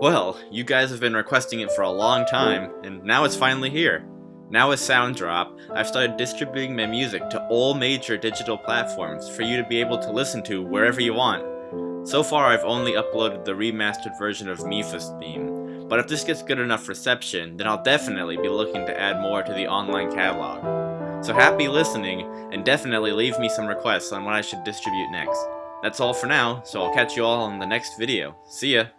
Well, you guys have been requesting it for a long time, and now it's finally here. Now with Sounddrop, I've started distributing my music to all major digital platforms for you to be able to listen to wherever you want. So far I've only uploaded the remastered version of Mipha's theme, but if this gets good enough reception, then I'll definitely be looking to add more to the online catalog. So happy listening, and definitely leave me some requests on what I should distribute next. That's all for now, so I'll catch you all in the next video. See ya!